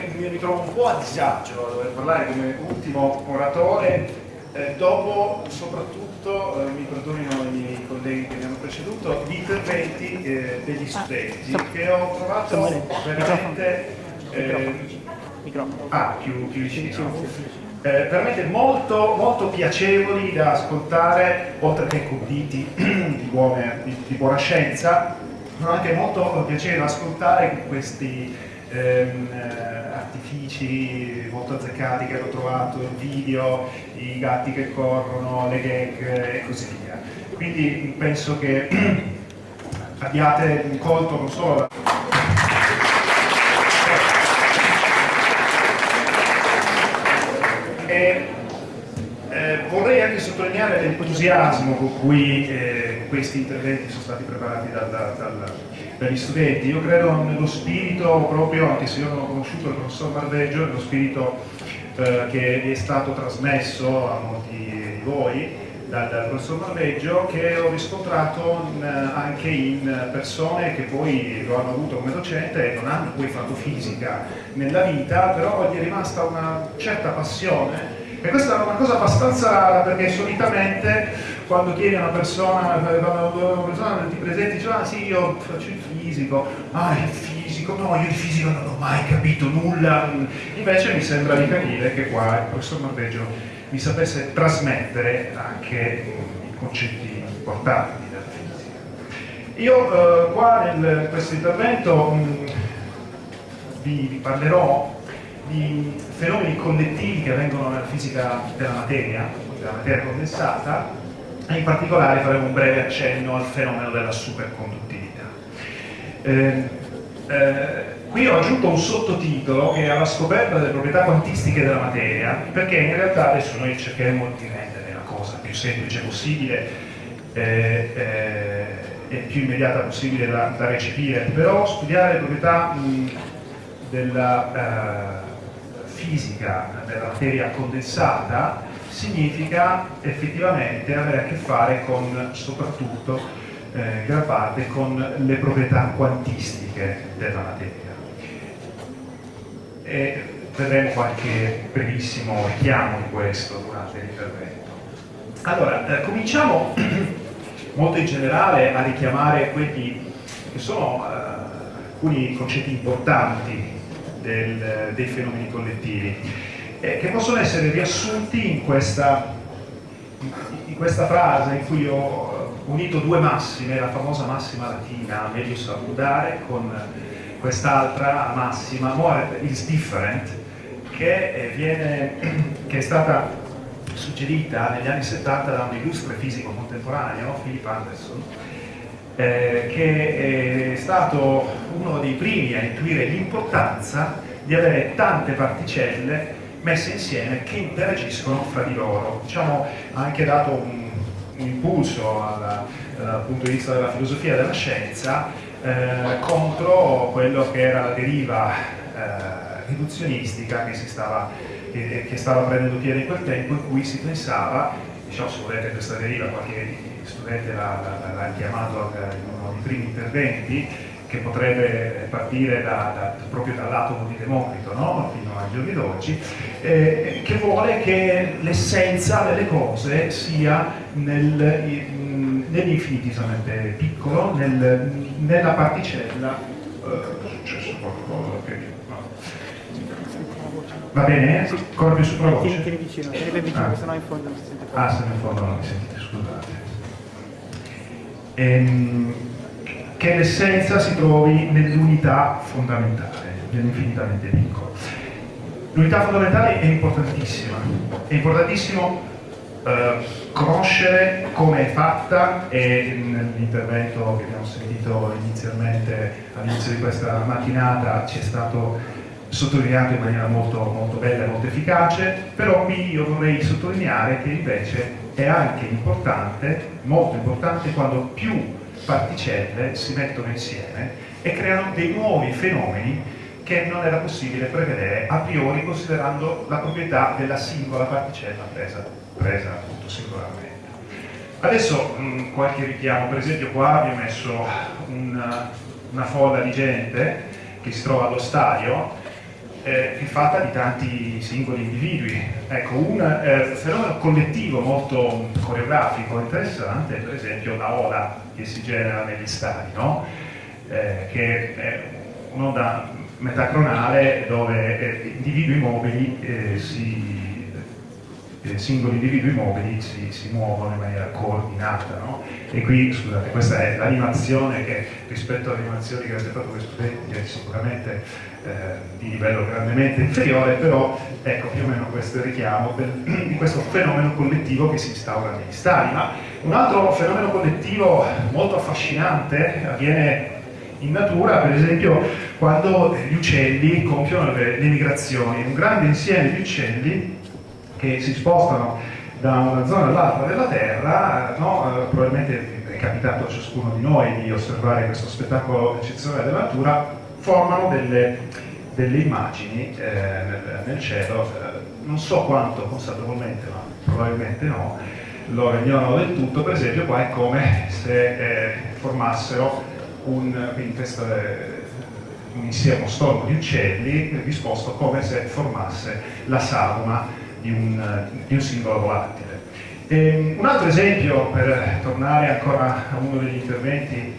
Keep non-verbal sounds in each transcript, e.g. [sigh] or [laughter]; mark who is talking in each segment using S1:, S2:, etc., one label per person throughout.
S1: che mi ritrovo un po' a disagio a dover parlare come ultimo oratore, eh, dopo soprattutto, eh, mi perdonino i miei colleghi che mi hanno preceduto, gli interventi eh, degli ah, studenti che ho trovato veramente... Eh, ah, più, più vicino. Eh, veramente molto, molto, piacevoli da ascoltare, oltre che conditi [clears throat] di, buone, di, di buona scienza, ma anche molto piacevole da ascoltare questi ehm, artifici molto azzeccati che hanno trovato, il video, i gatti che corrono, le gag e così via. Quindi penso che [clears throat] abbiate colto non solo. E, eh, vorrei anche sottolineare l'entusiasmo con cui eh, questi interventi sono stati preparati dal, dal per gli studenti. Io credo nello spirito proprio, anche se io non ho conosciuto il professor Marveggio, nello spirito eh, che è stato trasmesso a molti di voi dal, dal professor Marveggio, che ho riscontrato in, anche in persone che poi lo hanno avuto come docente e non hanno poi fatto fisica nella vita, però gli è rimasta una certa passione e questa è una cosa abbastanza perché solitamente quando chiedi a una persona, quando una ti presenti, dice ah sì io faccio il fisico, ah il fisico, no io il fisico non ho mai capito nulla, invece mi sembra di capire che qua il professor Marveggio mi sapesse trasmettere anche i concetti importanti della fisica. Io eh, qua in questo intervento mh, vi, vi parlerò di fenomeni collettivi che avvengono nella fisica della materia, della materia condensata, e in particolare faremo un breve accenno al fenomeno della superconduttività. Eh, eh, qui ho aggiunto un sottotitolo che è alla scoperta delle proprietà quantistiche della materia, perché in realtà adesso noi cercheremo di rendere la cosa più semplice possibile eh, eh, e più immediata possibile da, da, recepire, però studiare le proprietà mh, della eh, fisica della materia condensata significa effettivamente avere a che fare con, soprattutto, eh, gran parte, con le proprietà quantistiche della materia. E vedremo qualche brevissimo richiamo di questo durante l'intervento. Allora, eh, cominciamo [clears throat] molto in generale a richiamare quelli che sono eh, alcuni concetti importanti del, dei fenomeni collettivi, eh, che possono essere riassunti in questa, in questa frase in cui ho unito due massime, la famosa massima latina, meglio salutare, con quest'altra massima, more is different, che, eh, viene, [clears throat] che è stata suggerita negli anni 70 da un illustre fisico contemporaneo, Philip Anderson, eh, che è stato uno dei primi a intuire l'importanza di avere tante particelle messe insieme che interagiscono fra di loro. Diciamo, ha anche dato un, un impulso alla, dal punto di vista della filosofia della scienza eh, contro quello che era la deriva eh, riduzionistica che, stava, che, che, stava prendendo piede in quel tempo in cui si pensava, diciamo se volete questa deriva qualche studente l'ha chiamato in uno dei primi interventi, che potrebbe partire da, da, proprio dall'atomo di Democrito no? fino ai giorni d'oggi, eh, che vuole che l'essenza delle cose sia nel, nell'infinitesimamente piccolo, nel, nella particella. Eh, è successo qualcosa che... No. Va bene? Corri su voce? Tieni vicino, tieni vicino, ah. sennò in fondo non si sente. Ah, se in fondo non mi sentite, scusate ehm, che l'essenza si trovi nell'unità fondamentale, nell'infinitamente piccolo. L'unità fondamentale è importantissima, è importantissimo eh, conoscere come è fatta e nell'intervento che abbiamo sentito inizialmente all'inizio di questa mattinata ci è stato sottolineato in maniera molto, molto bella e molto efficace, però qui io vorrei sottolineare che invece è anche importante, molto importante, quando più particelle si mettono insieme e creano dei nuovi fenomeni che non era possibile prevedere a priori considerando la proprietà della singola particella presa, presa appunto singolarmente. Adesso mh, qualche richiamo, per esempio qua vi ho messo una, una folla di gente che si trova allo stadio eh, è fatta di tanti singoli individui. Ecco, un eh, fenomeno collettivo molto coreografico interessante è per esempio la ola che si genera negli stadi, no? eh, che è un'onda metacronale dove eh, individui mobili eh, si eh, singoli individui mobili si, si, muovono in maniera coordinata. No? E qui, scusate, questa è l'animazione che rispetto alle animazioni che avete fatto con gli studenti è sicuramente di livello grandemente inferiore, però ecco più o meno questo è il richiamo di questo fenomeno collettivo che si instaura negli stadi. Ma un altro fenomeno collettivo molto affascinante avviene in natura, per esempio, quando gli uccelli compiono le, le migrazioni, un grande insieme di uccelli che si spostano da una zona all'altra della Terra, no? eh, probabilmente è capitato a ciascuno di noi di osservare questo spettacolo eccezionale della natura, formano delle, delle immagini eh, nel, nel, cielo, eh, non so quanto consapevolmente, ma probabilmente no, loro ignorano del tutto, per esempio qua è come se eh, formassero un, questo, un insieme, stormo di uccelli disposto come se formasse la sagoma di un, di un singolo volatile. E ehm, un altro esempio, per tornare ancora a uno degli interventi,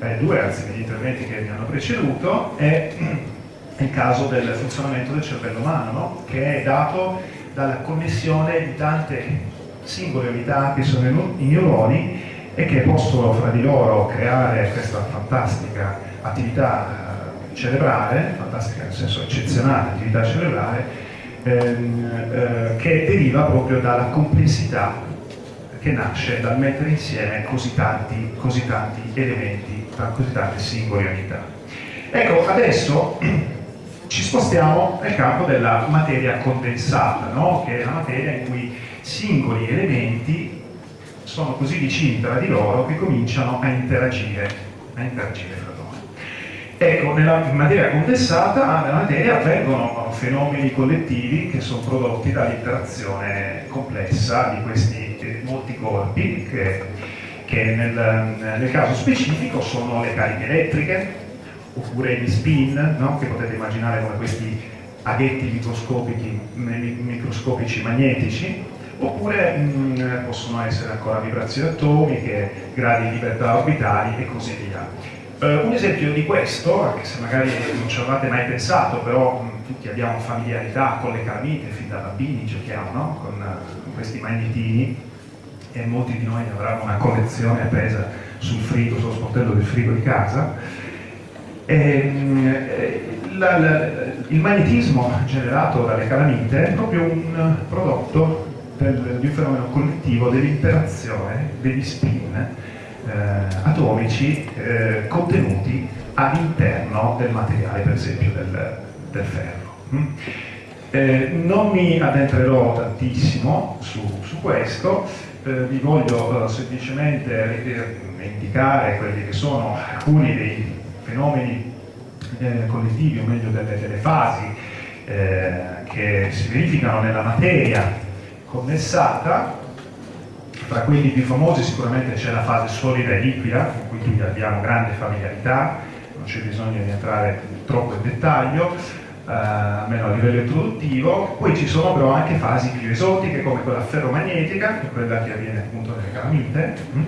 S1: eh, due anzi degli interventi che mi hanno preceduto, è il caso del funzionamento del cervello umano, no? che è dato dalla connessione di tante singole unità che sono i neuroni e che possono fra di loro creare questa fantastica attività eh, cerebrale, fantastica nel senso eccezionale attività cerebrale, ehm, eh, che deriva proprio dalla complessità che nasce dal mettere insieme così tanti, così tanti elementi, così tante singole unità. Ecco, adesso [clears throat] ci spostiamo nel campo della materia condensata, no? che è la materia in cui singoli elementi sono così vicini tra di loro che cominciano a interagire, a interagire Ecco, nella materia condensata, nella materia avvengono fenomeni collettivi che sono prodotti dall'interazione complessa di questi eh, molti corpi che, che nel, nel, caso specifico sono le cariche elettriche oppure gli spin, no? che potete immaginare come questi aghetti microscopici, microscopici magnetici, oppure mh, possono essere ancora vibrazioni atomiche, gradi di libertà orbitali e così via. Uh, un esempio di questo, anche se magari non ci avevate mai pensato, però mh, tutti abbiamo familiarità con le calamite, fin da bambini giochiamo no? con, con, questi magnetini e molti di noi avranno una collezione appesa sul frigo, sullo sportello del frigo di casa. E, mh, eh, la, la, il magnetismo generato dalle calamite è proprio un prodotto del, di un fenomeno collettivo dell'interazione degli spin eh, atomici eh, contenuti all'interno del materiale, per esempio del, del ferro. Mm? Eh, non mi addentrerò tantissimo su, su questo, eh, vi voglio eh, semplicemente eh, indicare quelli che sono alcuni dei fenomeni collettivi, o meglio delle, delle fasi che si verificano nella materia condensata tra quelli più famosi sicuramente c'è la fase solida e liquida, con cui abbiamo grande familiarità, non c'è bisogno di entrare troppo in dettaglio, eh, almeno a livello introduttivo. Poi ci sono però anche fasi più esotiche come quella ferromagnetica, quella che avviene appunto nelle calamite, mm?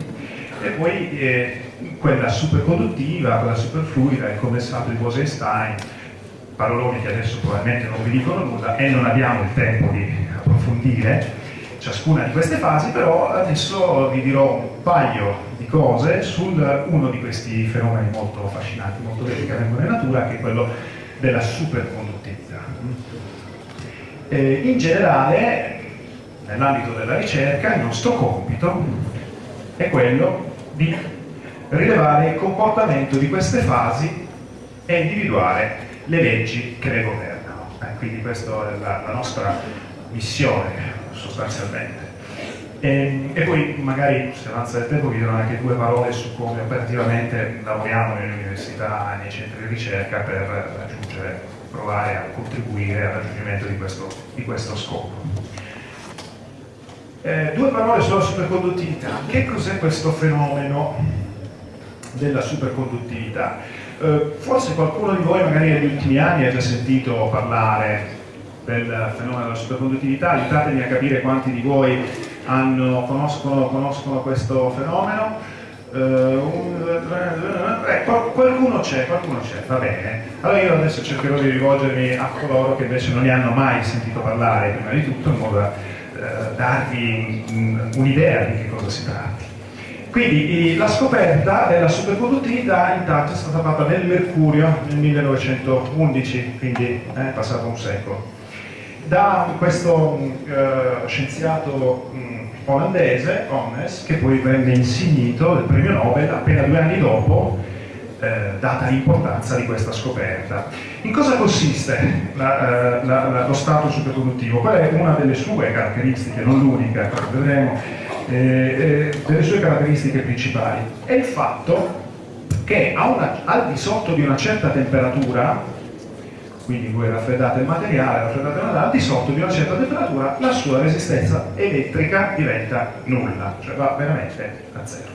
S1: e poi eh, quella superconduttiva, quella superfluida, il condensato di Bose-Einstein, paroloni che adesso probabilmente non vi dicono nulla e non abbiamo il tempo di approfondire, ciascuna di queste fasi, però adesso vi dirò un paio di cose su uno di questi fenomeni molto affascinanti, molto belli che avvengono in natura, che è quello della superconduttività. Eh, in generale, nell'ambito della ricerca, il nostro compito è quello di rilevare il comportamento di queste fasi e individuare le leggi che le governano. Eh, quindi questa è la, la nostra missione sostanzialmente. E, ehm, e, poi magari se avanza il tempo vi dirò anche due parole su come operativamente lavoriamo nelle università e nei centri di ricerca per raggiungere, provare a contribuire al raggiungimento di questo, di questo scopo. Eh, due parole sulla superconduttività. Che cos'è questo fenomeno della superconduttività? Eh, forse qualcuno di voi magari negli ultimi anni ha già sentito parlare del fenomeno della superconduttività, aiutatemi a capire quanti di voi hanno, conoscono, conoscono, questo fenomeno. Tre, eh, qualcuno c'è, qualcuno c'è, va bene. Allora io adesso cercherò di rivolgermi a coloro che invece non ne hanno mai sentito parlare, prima di tutto, in modo da uh, darvi un'idea di che cosa si tratti. Quindi la scoperta della superconduttività intanto è stata fatta nel Mercurio nel 1911, quindi è passato un secolo da questo uh, scienziato um, olandese, Onnes, che poi venne insignito del premio Nobel appena due anni dopo, eh, data l'importanza di questa scoperta. In cosa consiste la, uh, la, la, lo stato superconduttivo? Qual è una delle sue caratteristiche, non l'unica, vedremo, eh, eh, delle sue caratteristiche principali? È il fatto che una, al di sotto di una certa temperatura quindi voi raffreddate il materiale, raffreddate materiale, al di sotto di una certa temperatura la sua resistenza elettrica diventa nulla, cioè va veramente a zero.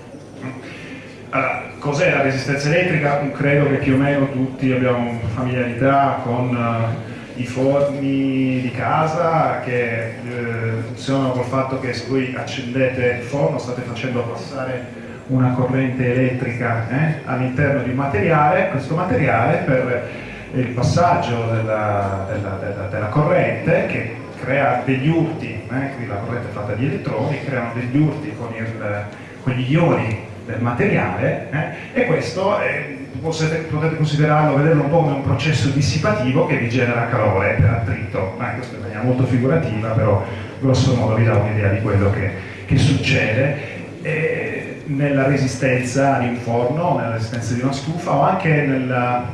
S1: Allora, cos'è la resistenza elettrica? Credo che più o meno tutti abbiamo familiarità con uh, i forni di casa che uh, funzionano col fatto che se voi accendete il forno state facendo passare una corrente elettrica eh, all'interno di un materiale, questo materiale per il passaggio della, della, della, della corrente che crea degli urti, eh, la corrente è fatta di elettroni, creano degli urti con, il, con gli ioni del materiale eh, e questo eh, potete, potete, considerarlo, vederlo un po' come un processo dissipativo che vi genera calore per attrito, eh, questo è in maniera molto figurativa, però grosso modo vi dà un'idea di quello che, che succede. E nella resistenza di un forno, nella resistenza di una stufa o anche nella,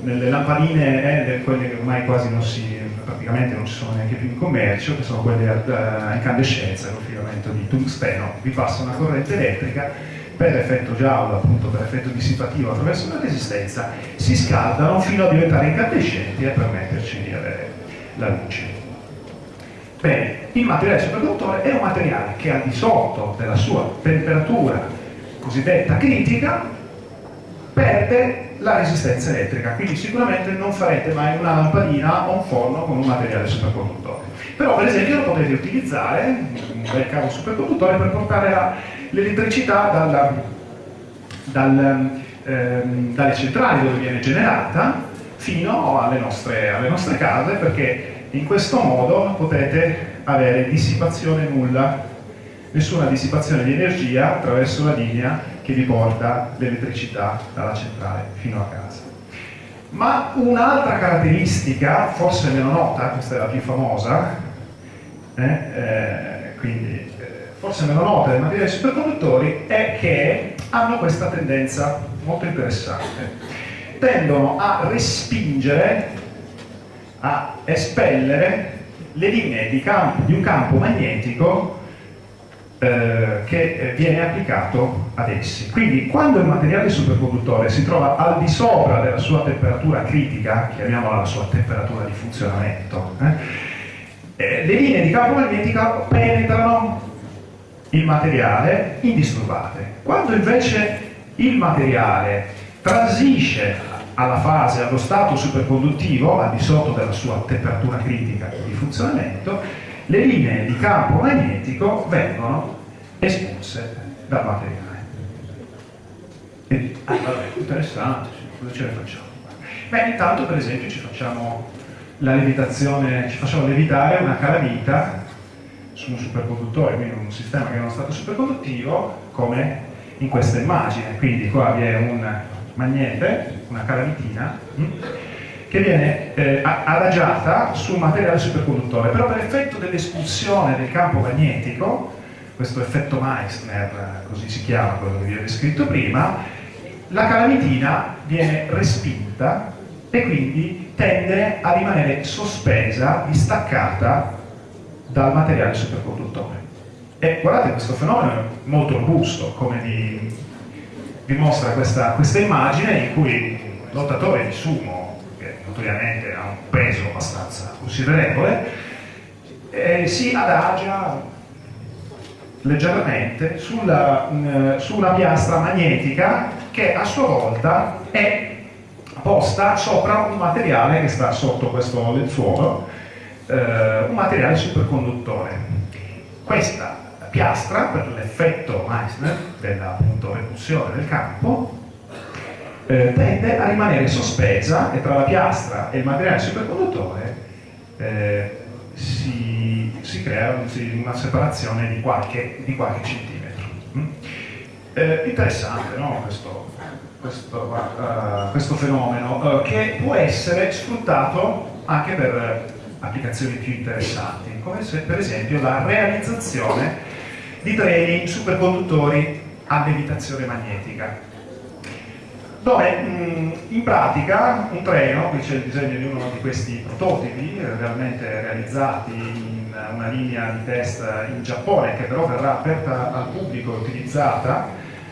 S1: nelle lampadine, eh, quelle che ormai quasi non si, praticamente non ci sono neanche più in commercio, che sono quelle a, incandescenza, con filamento di tungsteno, vi passa una corrente elettrica per effetto giallo, appunto per effetto dissipativo attraverso una resistenza, si scaldano fino a diventare incandescenti e permetterci di avere la luce. Bene, il materiale superconduttore è un materiale che al di sotto della sua temperatura cosiddetta critica perde la resistenza elettrica, quindi sicuramente non farete mai una lampadina o un forno con un materiale superconduttore. Però per esempio lo potete utilizzare, un bel cavo superconduttore, per portare l'elettricità dal, ehm, dalle centrali dove viene generata fino alle nostre, alle nostre case, perché in questo modo potete avere dissipazione nulla, nessuna dissipazione di energia attraverso la linea che vi porta l'elettricità dalla centrale fino a casa. Ma un'altra caratteristica, forse meno nota, questa è la più famosa, eh, eh, quindi eh, forse meno nota dei materiali superconduttori, è che hanno questa tendenza molto interessante. Tendono a respingere, a espellere le linee di, campo, di un campo magnetico eh, che eh, viene applicato ad essi. Quindi quando il materiale superconduttore si trova al di sopra della sua temperatura critica, chiamiamola la sua temperatura di funzionamento, eh, eh, le linee di campo magnetico penetrano il materiale indisturbate. Quando invece il materiale transisce alla fase, allo stato superconduttivo, al di sotto della sua temperatura critica di funzionamento, le linee di campo magnetico vengono espulse dal materiale. E, ah, vabbè, interessante, cosa ce ne facciamo? Beh, intanto per esempio ci facciamo la levitazione, ci facciamo levitare una calamita su un superconduttore, quindi un sistema che è uno stato superconduttivo, come in questa immagine. Quindi qua vi è un magnete, una calamitina, hm? Che viene eh, adagiata su un materiale superconduttore, però per effetto dell'espulsione del campo magnetico, questo effetto Meissner, così si chiama quello che vi ho descritto prima, la calamitina viene respinta e quindi tende a rimanere sospesa, distaccata dal materiale superconduttore. E guardate questo fenomeno è molto robusto, come vi dimostra questa, questa immagine in cui lottatore di sumo notoriamente ha un peso abbastanza considerevole, eh, si adagia leggermente sulla, mh, su una piastra magnetica che a sua volta è posta sopra un materiale che sta sotto questo lenzuolo, eh, un materiale superconduttore. Questa piastra, per l'effetto Meissner della repulsione del campo, eh, tende a rimanere sospesa e tra la piastra e il materiale superconduttore eh, si, si, crea una separazione di qualche, di qualche centimetro. Mm? Eh, interessante no? questo, questo, uh, questo, fenomeno uh, che può essere sfruttato anche per applicazioni più interessanti, come se, per esempio la realizzazione di treni superconduttori a levitazione magnetica dove mh, in pratica un treno, qui c'è il disegno di uno di questi prototipi realmente realizzati in una linea di test in Giappone che però verrà aperta al pubblico e utilizzata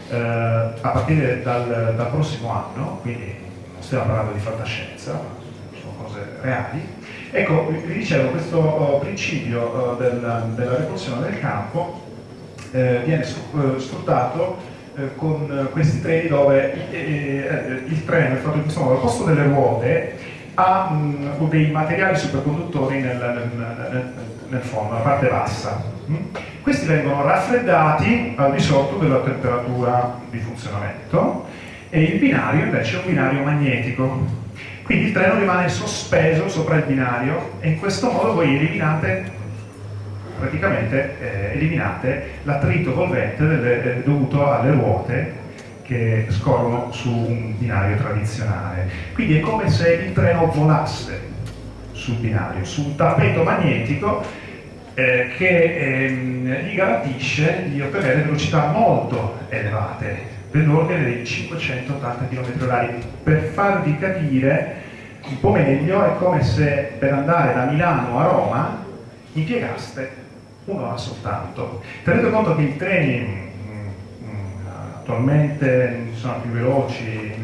S1: eh, a partire dal, dal, prossimo anno, quindi non stiamo parlando di fantascienza, sono cose reali. Ecco, vi dicevo, questo oh, principio oh, del, della repulsione del campo eh, viene eh, sfruttato eh, con eh, questi treni dove eh, il treno è fatto in questo modo, al posto delle ruote ha dei materiali superconduttori nel, nel, nel, nel fondo, nella parte bassa. Questi vengono raffreddati al di sotto della temperatura di funzionamento e il binario invece è un binario magnetico. Quindi il treno rimane sospeso sopra il binario e in questo modo voi eliminate praticamente eh, eliminate l'attrito volvente delle, eh, dovuto alle ruote che scorrono su un binario tradizionale. Quindi è come se il treno volasse sul binario, su un tappeto magnetico eh, che ehm, gli garantisce di ottenere velocità molto elevate, dell'ordine dei 580 km/h. Per farvi capire un po' meglio, è come se per andare da Milano a Roma impiegaste un'ora soltanto. Tenete conto che i treni mh, mh, attualmente sono più veloci,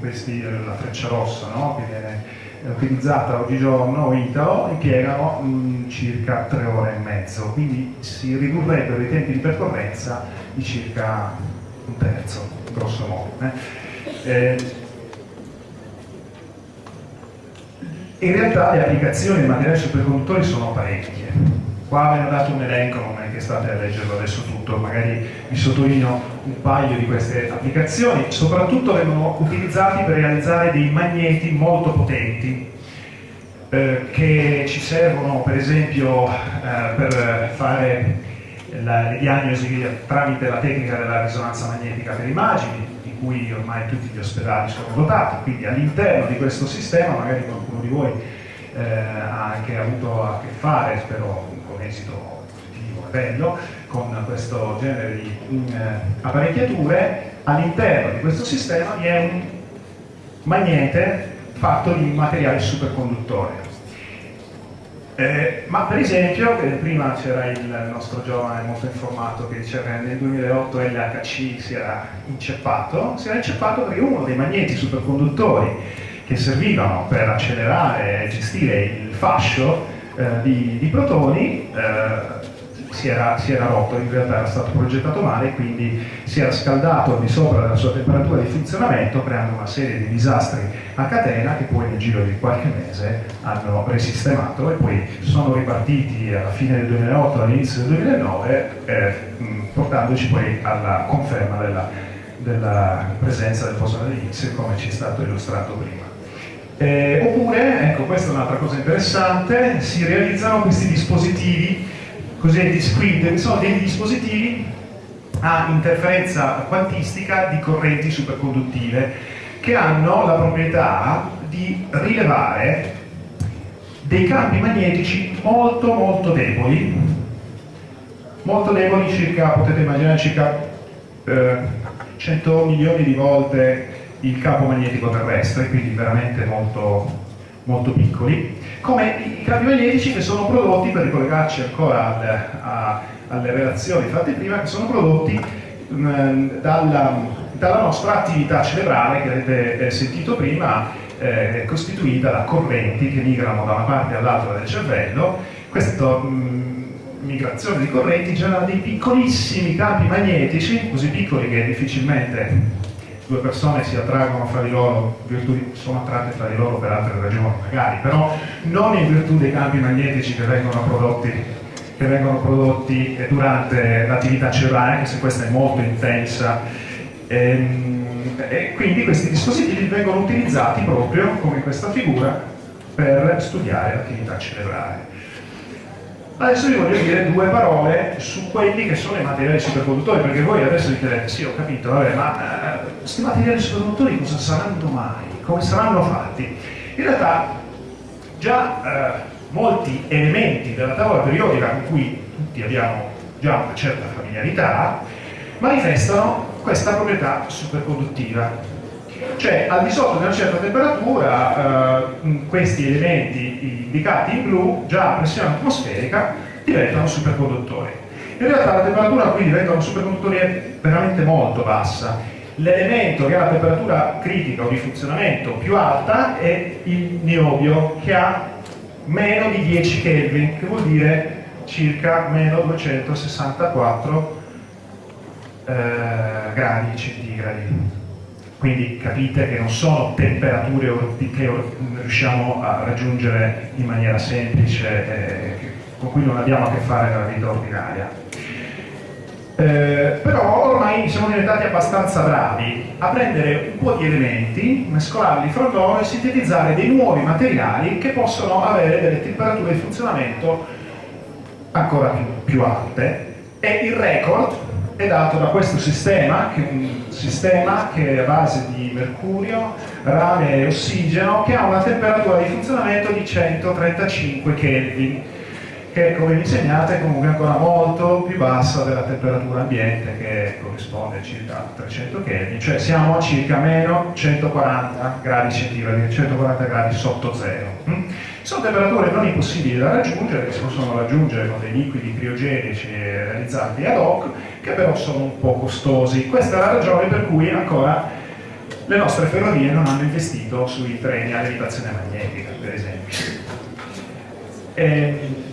S1: questi, la freccia rossa no? che viene utilizzata oggigiorno, Italo, impiegano circa tre ore e mezzo, quindi si ridurrebbero i tempi di percorrenza di circa un terzo, grosso modo. Eh? Eh, in realtà le applicazioni dei materiali superconduttori sono parecchie Qua ho dato un elenco, non è che state a leggerlo adesso tutto, magari vi sottolineo un paio di queste applicazioni, soprattutto vengono utilizzati per realizzare dei magneti molto potenti, eh, che ci servono per esempio eh, per fare la, le diagnosi tramite la tecnica della risonanza magnetica per immagini, di cui ormai tutti gli ospedali sono dotati, quindi all'interno di questo sistema, magari qualcuno di voi eh, ha anche avuto a che fare, spero esito positivo e bello, con questo genere di eh, apparecchiature, all'interno di questo sistema vi è un magnete fatto di materiale superconduttore. Eh, ma per esempio, prima c'era il nostro giovane molto informato che diceva che nel 2008 l'HC si era inceppato, si era inceppato perché uno dei magneti superconduttori che servivano per accelerare e gestire il fascio eh, di, di, protoni eh, si era, si, era, rotto, in realtà era stato progettato male quindi si era scaldato al di sopra della sua temperatura di funzionamento creando una serie di disastri a catena che poi nel giro di qualche mese hanno risistemato e poi sono ripartiti alla fine del 2008 all'inizio del 2009 eh, portandoci poi alla conferma della, della presenza del di Higgs come ci è stato illustrato prima. Eh, oppure, ecco questa è un'altra cosa interessante, si realizzano questi dispositivi cosiddetti SQUID, sono dei dispositivi a interferenza quantistica di correnti superconduttive che hanno la proprietà di rilevare dei campi magnetici molto molto deboli. Molto deboli circa, potete immaginare circa eh, 100 milioni di volte il campo magnetico terrestre, quindi veramente molto, molto piccoli, come i campi magnetici che sono prodotti, per ricollegarci ancora al, a, alle relazioni fatte prima, che sono prodotti mh, mm, dalla, dalla, nostra attività cerebrale che avete eh, sentito prima, eh, costituita da correnti che migrano da una parte all'altra del cervello. Questa mm, migrazione di correnti genera dei piccolissimi campi magnetici, così piccoli che difficilmente due persone si attraggono fra di loro, sono attratte fra di loro per altre ragioni magari, però non in virtù dei campi magnetici che vengono prodotti, che vengono prodotti durante l'attività cellulare, anche se questa è molto intensa. E, ehm, e quindi questi dispositivi vengono utilizzati proprio, come in questa figura, per studiare l'attività cerebrale. Adesso vi voglio dire due parole su quelli che sono i materiali superconduttori, perché voi adesso direte, sì ho capito, vabbè, ma eh, questi materiali superconduttori cosa saranno mai? Come saranno fatti? In realtà già eh, molti elementi della tavola periodica con cui tutti abbiamo già una certa familiarità manifestano questa proprietà superconduttiva cioè al di sotto di una certa temperatura eh, questi elementi indicati in blu già a pressione atmosferica diventano superconduttori. In realtà la temperatura qui diventano superconduttori è veramente molto bassa. L'elemento che ha la temperatura critica o di funzionamento più alta è il niobio che ha meno di 10 Kelvin che vuol dire circa meno 264 eh, gradi centigradi quindi capite che non sono temperature che riusciamo a raggiungere in maniera semplice, eh, con cui non abbiamo a che fare nella vita ordinaria. Eh, però ormai siamo diventati abbastanza bravi a prendere un po' di elementi, mescolarli fra loro e sintetizzare dei nuovi materiali che possono avere delle temperature di funzionamento ancora più, più alte e il record è dato da questo sistema, che è un sistema che è a base di mercurio, rame e ossigeno, che ha una temperatura di funzionamento di 135 Kelvin, che come vi insegnate è comunque ancora molto più bassa della temperatura ambiente, che corrisponde a circa 300 Kelvin, cioè siamo a circa meno 140 gradi centigradi, 140 gradi sotto zero. Mm? Sono temperature non impossibili da raggiungere, che si possono raggiungere con dei liquidi criogenici realizzati ad hoc, che però sono un po' costosi. Questa è la ragione per cui ancora le nostre ferrovie non hanno investito sui treni a levitazione magnetica, per esempio. E ehm,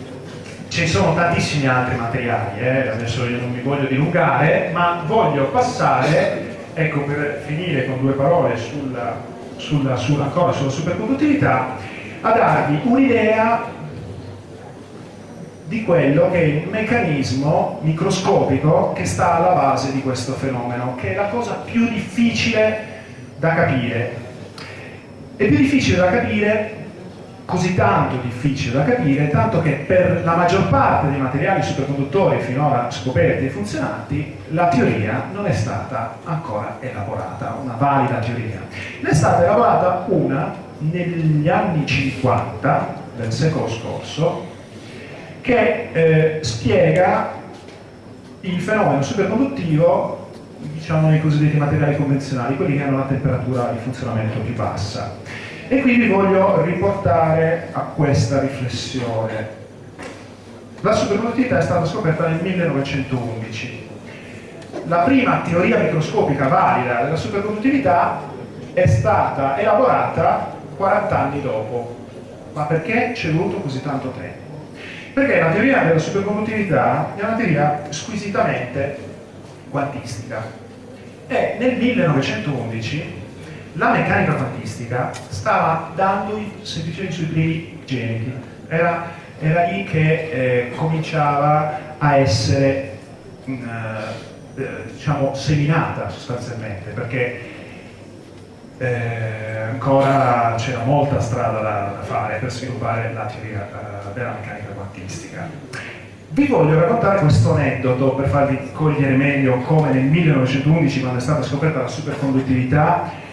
S1: ci sono tantissimi altri materiali, eh? adesso io non mi voglio dilungare, ma voglio passare, ecco per finire con due parole sulla, sulla, sulla, ancora sulla superconduttività, a darvi un'idea di quello che è il meccanismo microscopico che sta alla base di questo fenomeno, che è la cosa più difficile da capire. È più difficile da capire, così tanto difficile da capire, tanto che per la maggior parte dei materiali superconduttori finora scoperti e funzionanti, la teoria non è stata ancora elaborata, una valida teoria. Ne è stata elaborata una negli anni 50 del secolo scorso che eh, spiega il fenomeno superconduttivo diciamo nei cosiddetti materiali convenzionali, quelli che hanno la temperatura di funzionamento più bassa. E quindi voglio riportare a questa riflessione. La superconduttività è stata scoperta nel 1911. La prima teoria microscopica valida della superconduttività è stata elaborata 40 anni dopo. Ma perché ci è voluto così tanto tempo? Perché la teoria della superconduttività è una teoria squisitamente quantistica e nel 1911 la meccanica quantistica stava dando semplicemente sui primi geniti. Era, era lì che eh, cominciava a essere mm, eh, diciamo, seminata sostanzialmente, perché eh, ancora c'era molta strada da, da, fare per sviluppare la teoria eh, della meccanica quantistica. Vi voglio raccontare questo aneddoto per farvi cogliere meglio come nel 1911, quando è stata scoperta la superconduttività,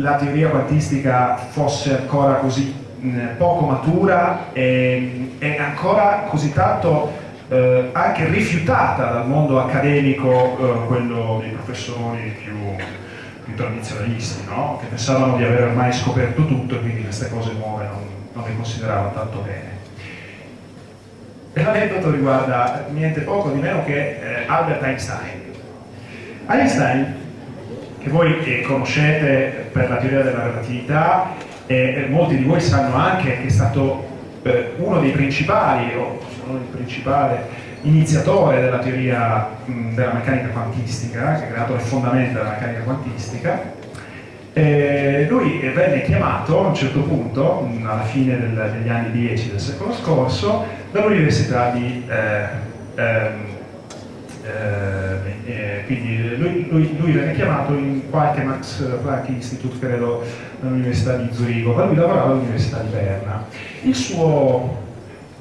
S1: la teoria quantistica fosse ancora così mh, poco matura e, e, ancora così tanto eh, anche rifiutata dal mondo accademico, eh, quello dei professori più più tradizionalisti, no? che pensavano di aver ormai scoperto tutto e quindi queste cose nuove non, non le consideravano tanto bene. E l'aneddoto riguarda niente poco di meno che eh, Albert Einstein. Einstein, che voi eh, conoscete per la teoria della relatività, e molti di voi sanno anche che è stato eh, uno dei principali, o se non il principale, iniziatore della teoria della meccanica quantistica, che ha creato le fondamenta della meccanica quantistica. E lui venne chiamato a un certo punto, alla fine del, degli anni 10 del secolo scorso, dall'Università di eh, eh, eh, quindi lui, lui, lui, venne chiamato in qualche Max Planck Institute, credo, all'Università di Zurigo, ma lui lavorava all'Università di Berna. Il suo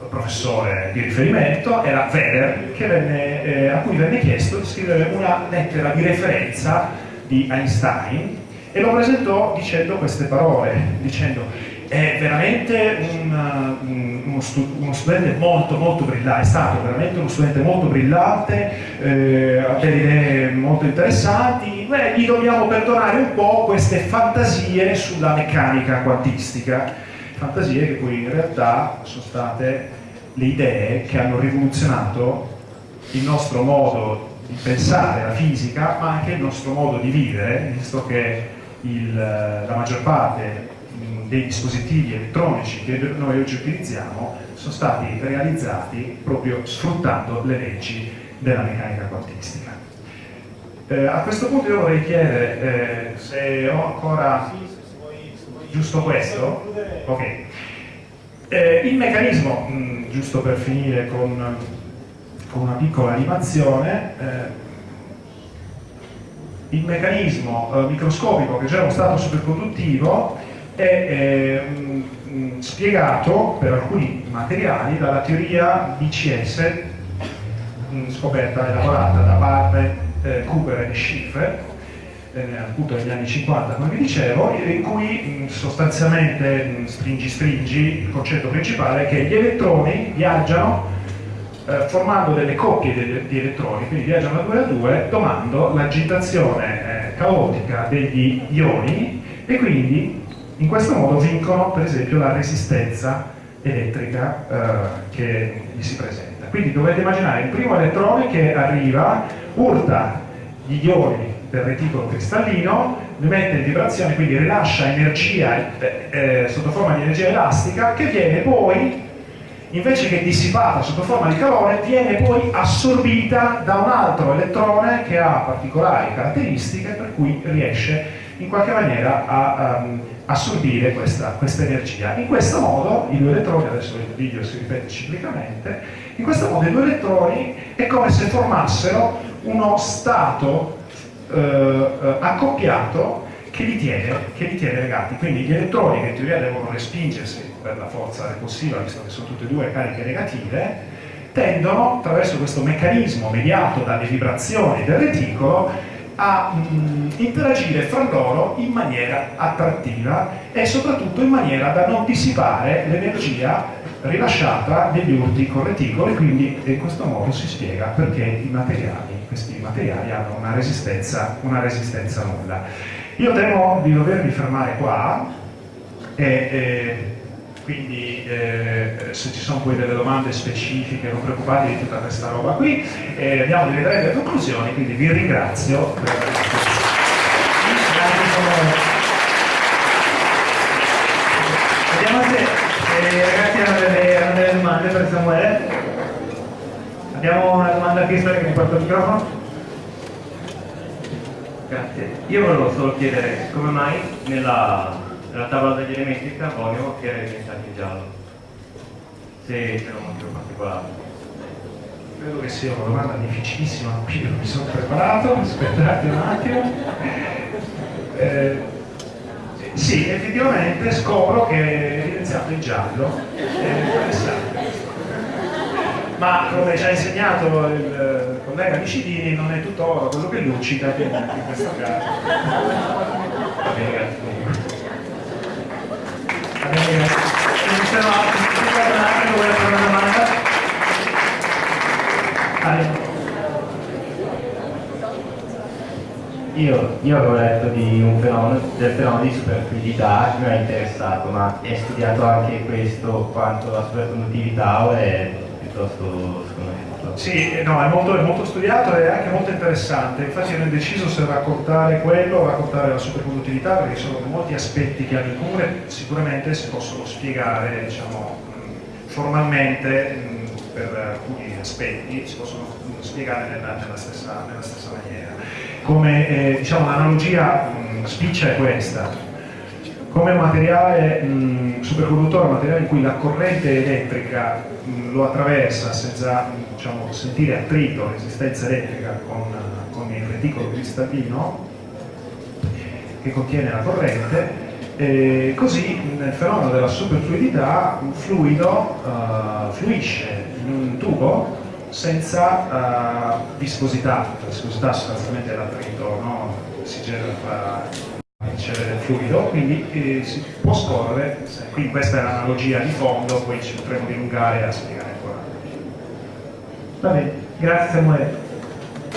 S1: professore di riferimento era Weber, venne, eh, a cui venne chiesto di scrivere una lettera di referenza di Einstein e lo presentò dicendo queste parole, dicendo è veramente un, uno, stu uno, studente molto molto brillante, è stato veramente uno studente molto brillante, eh, ha delle idee molto interessanti, beh, gli dobbiamo perdonare un po' queste fantasie sulla meccanica quantistica, fantasie che poi in realtà sono state le idee che hanno rivoluzionato il nostro modo di pensare la fisica, ma anche il nostro modo di vivere, visto che il, la maggior parte dei dispositivi elettronici che noi oggi utilizziamo sono stati realizzati proprio sfruttando le leggi della meccanica quantistica. Eh, a questo punto io vorrei chiedere eh, se ho ancora giusto questo? Ok. Eh, il meccanismo, mh, giusto per finire con, con una piccola animazione, eh, il meccanismo eh, microscopico che c'è uno stato superconduttivo è eh, mh, spiegato per alcuni materiali dalla teoria BCS mh, scoperta e elaborata da Barnett, eh, Cooper e Schiffer eh, appunto negli anni 50 come vi dicevo in cui mh, sostanzialmente stringi stringi il concetto principale è che gli elettroni viaggiano eh, formando delle coppie di, di, elettroni, quindi viaggiano da 2 a 2, domando l'agitazione eh, caotica degli ioni e quindi in questo modo vincono per esempio la resistenza elettrica eh, che gli si presenta. Quindi dovete immaginare il primo elettrone che arriva, urta gli ioni del reticolo cristallino, li mette in vibrazione, quindi rilascia energia eh, eh, sotto forma di energia elastica che viene poi invece che dissipata sotto forma di calore, viene poi assorbita da un altro elettrone che ha particolari caratteristiche per cui riesce in qualche maniera a um, assorbire questa, questa, energia. In questo modo i due elettroni, adesso il video si ripete ciclicamente, in questo modo i due elettroni è come se formassero uno stato eh, eh accoppiato che li, tiene, che li tiene legati. Quindi gli elettroni che in teoria devono respingersi per la forza repulsiva, visto che sono tutte e due cariche negative, tendono, attraverso questo meccanismo mediato dalle vibrazioni del reticolo, a mh, mm, interagire fra loro in maniera attrattiva e soprattutto in maniera da non dissipare l'energia rilasciata degli urti con reticolo e quindi in questo modo si spiega perché i materiali, questi materiali hanno una resistenza, una resistenza nulla. Io temo di dovermi fermare qua e, e quindi eh, se ci sono poi delle domande specifiche non preoccupate di tutta questa roba qui. Eh, andiamo direttamente alle conclusioni quindi vi ringrazio per
S2: vediamo se eh, ragazzi hanno delle, hanno delle domande per Samuele. Abbiamo una domanda a Cristo che mi porta il microfono. Grazie. Io volevo solo chiedere come mai nella nella tavola degli elementi di carbonio era diventato giallo, se c'è un motivo particolare.
S1: Credo che sia una domanda difficilissima, qui non mi sono preparato, aspettate un attimo. Eh, sì, effettivamente scopro che è evidenziato in giallo, è interessante. Ma come ci ha insegnato il collega Micidini, non è tutto oro quello che luccica, quindi in questo caso. Va bene, grazie.
S3: Io, io, avevo letto di un fenomeno, del fenomeno di superfluidità che mi ha interessato, ma è studiato anche questo quanto la superconduttività o è piuttosto?
S1: Sì, eh, no, è molto, è molto studiato e anche molto interessante, infatti ero indeciso se raccontare quello o raccontare la superconduttività perché sono molti aspetti che comune, sicuramente si possono spiegare diciamo, formalmente per alcuni aspetti si possono spiegare nella, nella, stessa, nella stessa, maniera. Come eh, diciamo, l'analogia spiccia è questa, come materiale mh, superconduttore, materiale in cui la corrente elettrica mh, lo attraversa senza diciamo, sentire attrito, resistenza elettrica con, con il reticolo cristallino che contiene la corrente, e così nel fenomeno della superfluidità un fluido uh, fluisce in un tubo senza uh, viscosità, la viscosità sostanzialmente è l'attrito no? si genera del fluido, quindi eh, si può scorrere, quindi questa è l'analogia di fondo, poi ci potremo dilungare a spiegare ancora.
S4: Va bene, grazie Samuele.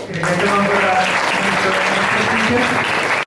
S4: Ringraziamo ancora il